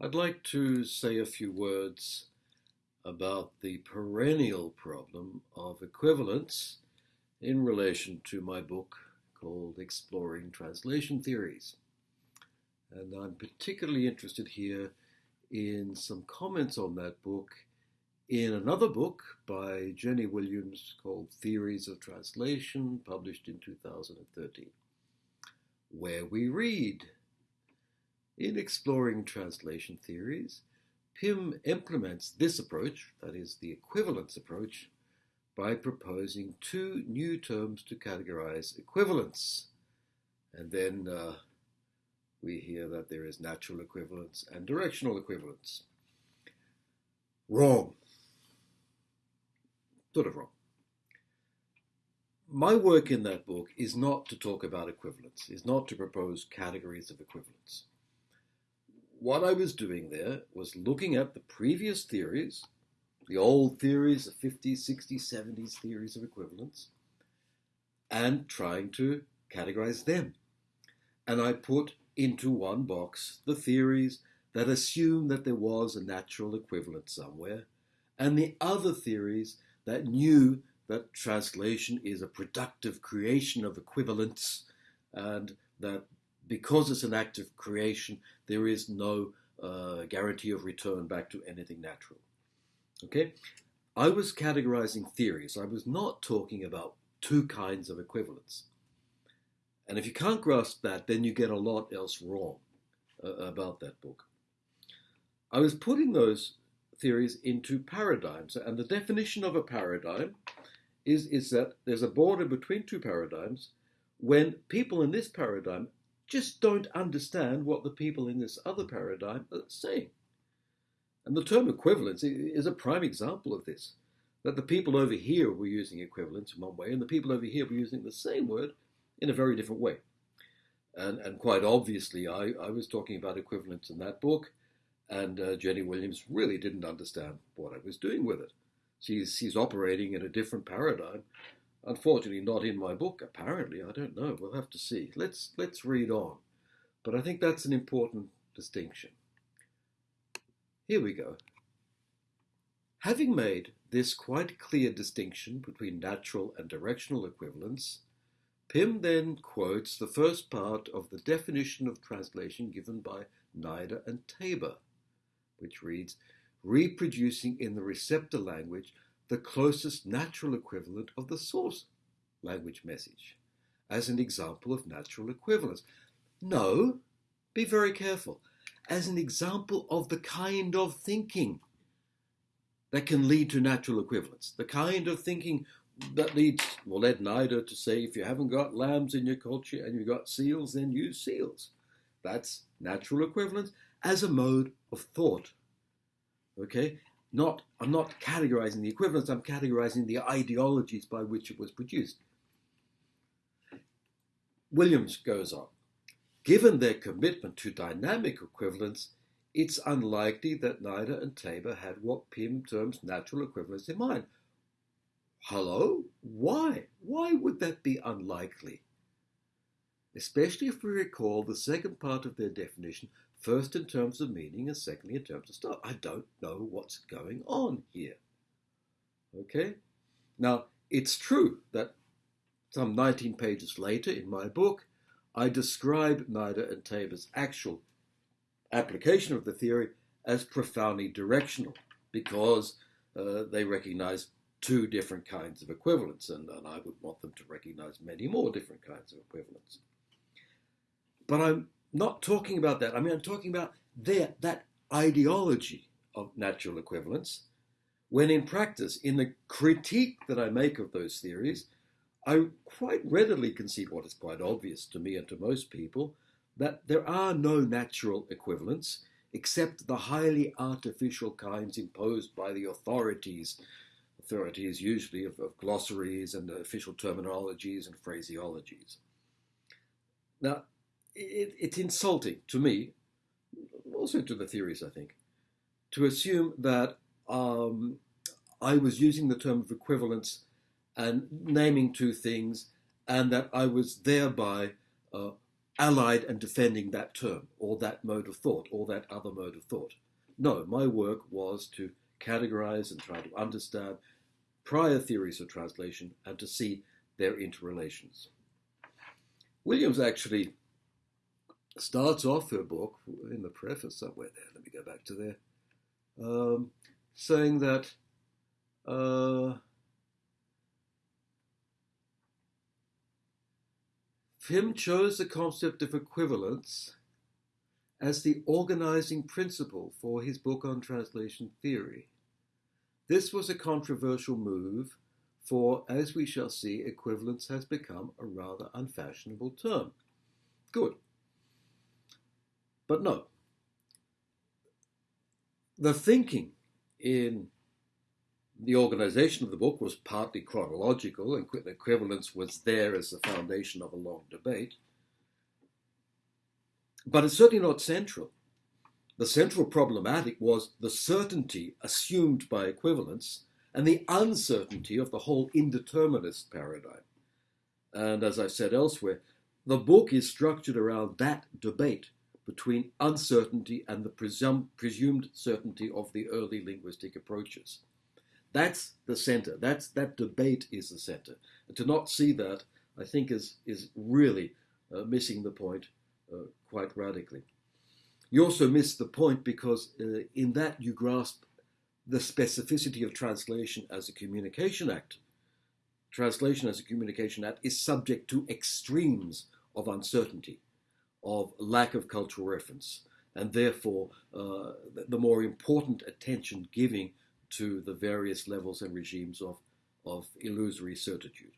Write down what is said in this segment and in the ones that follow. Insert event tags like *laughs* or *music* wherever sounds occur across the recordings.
I'd like to say a few words about the perennial problem of equivalence in relation to my book called Exploring Translation Theories. And I'm particularly interested here in some comments on that book in another book by Jenny Williams called Theories of Translation, published in 2013, where we read in exploring translation theories, Pym implements this approach, that is, the equivalence approach, by proposing two new terms to categorize equivalence. And then uh, we hear that there is natural equivalence and directional equivalence. Wrong. Sort of wrong. My work in that book is not to talk about equivalence, is not to propose categories of equivalence what I was doing there was looking at the previous theories, the old theories, the 50s, 60s, 70s theories of equivalence, and trying to categorize them. And I put into one box the theories that assume that there was a natural equivalent somewhere, and the other theories that knew that translation is a productive creation of equivalence and that because it's an act of creation, there is no uh, guarantee of return back to anything natural. Okay? I was categorizing theories. I was not talking about two kinds of equivalence. And if you can't grasp that, then you get a lot else wrong uh, about that book. I was putting those theories into paradigms, and the definition of a paradigm is, is that there's a border between two paradigms when people in this paradigm just don't understand what the people in this other paradigm are saying. And the term equivalence is a prime example of this. That the people over here were using equivalence in one way, and the people over here were using the same word in a very different way. And, and quite obviously, I, I was talking about equivalence in that book, and uh, Jenny Williams really didn't understand what I was doing with it. She's, she's operating in a different paradigm, Unfortunately, not in my book. Apparently, I don't know. We'll have to see. Let's let's read on. But I think that's an important distinction. Here we go. Having made this quite clear distinction between natural and directional equivalence, Pym then quotes the first part of the definition of translation given by Nida and Taber, which reads, reproducing in the receptor language the closest natural equivalent of the source language message as an example of natural equivalence. No, be very careful, as an example of the kind of thinking that can lead to natural equivalence, the kind of thinking that leads, well, led Nida to say if you haven't got lambs in your culture and you've got seals, then use seals. That's natural equivalence as a mode of thought. Okay? Not, I'm not categorizing the equivalence, I'm categorizing the ideologies by which it was produced. Williams goes on. Given their commitment to dynamic equivalence, it's unlikely that Nida and Taber had what Pym terms natural equivalence in mind. Hello? Why? Why would that be unlikely? Especially if we recall the second part of their definition First in terms of meaning and secondly in terms of style. I don't know what's going on here. Okay? Now, it's true that some 19 pages later in my book, I describe Nida and Taber's actual application of the theory as profoundly directional because uh, they recognize two different kinds of equivalence, and, and I would want them to recognize many more different kinds of equivalence. But I'm not talking about that. I mean, I'm talking about their, that ideology of natural equivalence, when in practice, in the critique that I make of those theories, I quite readily concede what is quite obvious to me and to most people that there are no natural equivalents except the highly artificial kinds imposed by the authorities. Authorities usually of, of glossaries and official terminologies and phraseologies. Now, it, it's insulting to me, also to the theories, I think, to assume that um, I was using the term of equivalence and naming two things, and that I was thereby uh, allied and defending that term or that mode of thought or that other mode of thought. No, my work was to categorize and try to understand prior theories of translation and to see their interrelations. Williams actually starts off her book in the preface somewhere there. Let me go back to there, um, saying that uh, Pym chose the concept of equivalence as the organizing principle for his book on translation theory. This was a controversial move, for as we shall see, equivalence has become a rather unfashionable term. Good. But no. The thinking in the organization of the book was partly chronological, and equivalence was there as the foundation of a long debate. But it's certainly not central. The central problematic was the certainty assumed by equivalence and the uncertainty of the whole indeterminist paradigm. And as I said elsewhere, the book is structured around that debate between uncertainty and the presum- presumed certainty of the early linguistic approaches. That's the center. That's that debate is the center. And to not see that, I think, is is really uh, missing the point uh, quite radically. You also miss the point because uh, in that you grasp the specificity of translation as a communication act. Translation as a communication act is subject to extremes of uncertainty, of lack of cultural reference, and therefore uh, the more important attention giving to the various levels and regimes of, of illusory certitude.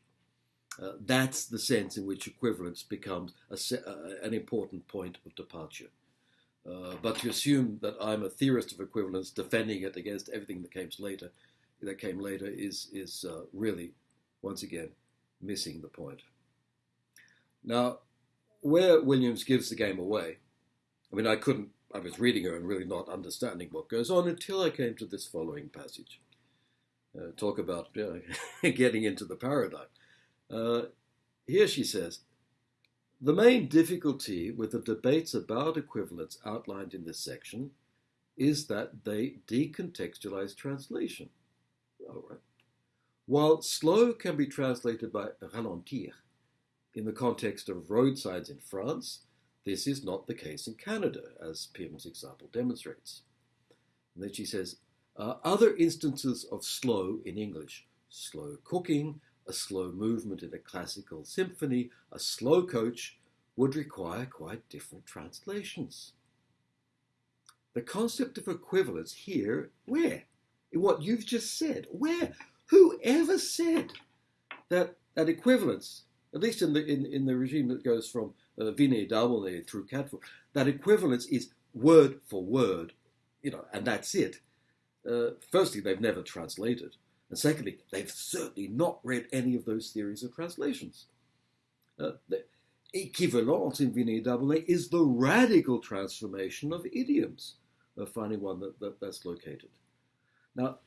Uh, that's the sense in which equivalence becomes a, uh, an important point of departure. Uh, but to assume that I'm a theorist of equivalence, defending it against everything that came later, that came later, is is uh, really, once again, missing the point. Now, where Williams gives the game away, I mean, I couldn't I was reading her and really not understanding what goes on until I came to this following passage. Uh, talk about uh, *laughs* getting into the paradigm. Uh, here she says, the main difficulty with the debates about equivalence outlined in this section is that they decontextualize translation. All right. While slow can be translated by ralentir in the context of road signs in France, this is not the case in Canada, as Pym's example demonstrates. And then she says, uh, other instances of slow in English, slow cooking, a slow movement in a classical symphony, a slow coach, would require quite different translations. The concept of equivalence here, where? In what you've just said, where? Who ever said that, that equivalence, at least in the, in, in the regime that goes from uh, Damole through Catford, that equivalence is word for word, you know, and that's it. Uh, firstly, they've never translated. And secondly, they've certainly not read any of those theories of translations. Uh, the equivalence in Damole is the radical transformation of idioms, uh, finding one that, that, that's located. Now,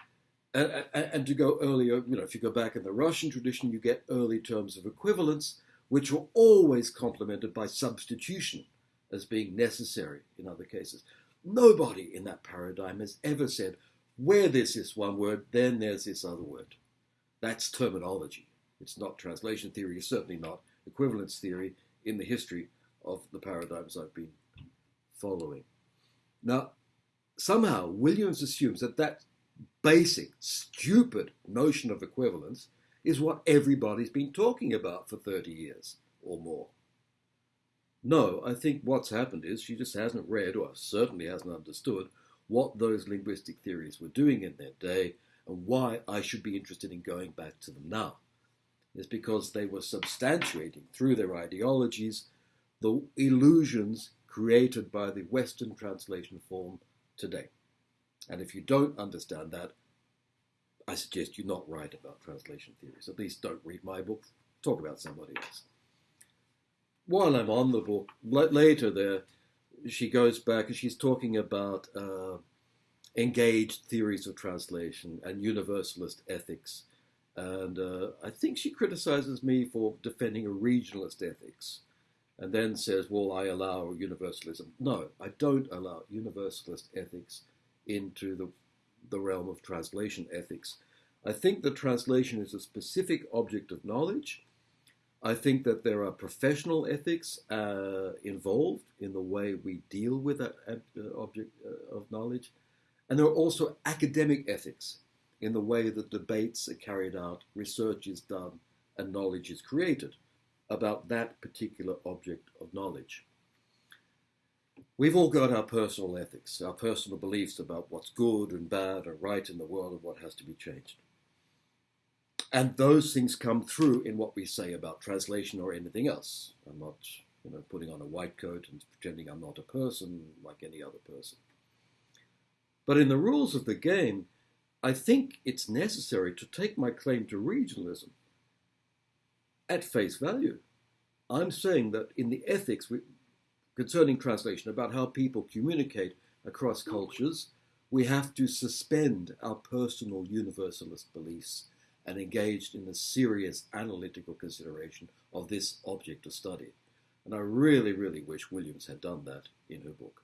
and, and, to go earlier, you know, if you go back in the Russian tradition, you get early terms of equivalence, which were always complemented by substitution as being necessary in other cases. Nobody in that paradigm has ever said, where there's this one word, then there's this other word. That's terminology. It's not translation theory, it's certainly not equivalence theory in the history of the paradigms I've been following. Now, somehow Williams assumes that that basic, stupid notion of equivalence is what everybody's been talking about for 30 years or more. No, I think what's happened is she just hasn't read, or certainly hasn't understood, what those linguistic theories were doing in their day and why I should be interested in going back to them now. Is because they were substantiating through their ideologies the illusions created by the Western translation form today. And if you don't understand that, I suggest you not write about translation theories. At least don't read my book. Talk about somebody else. While I'm on the book, later there, she goes back and she's talking about uh, engaged theories of translation and universalist ethics. And uh, I think she criticizes me for defending a regionalist ethics. and then says, well, I allow universalism. No, I don't allow universalist ethics into the, the realm of translation ethics. I think that translation is a specific object of knowledge. I think that there are professional ethics uh, involved in the way we deal with that uh, object uh, of knowledge. And there are also academic ethics in the way that debates are carried out, research is done, and knowledge is created about that particular object of knowledge. We've all got our personal ethics, our personal beliefs about what's good and bad or right in the world and what has to be changed. And those things come through in what we say about translation or anything else. I'm not you know, putting on a white coat and pretending I'm not a person like any other person. But in the rules of the game, I think it's necessary to take my claim to regionalism at face value. I'm saying that in the ethics concerning translation, about how people communicate across cultures, we have to suspend our personal universalist beliefs and engage in a serious analytical consideration of this object of study. And I really, really wish Williams had done that in her book.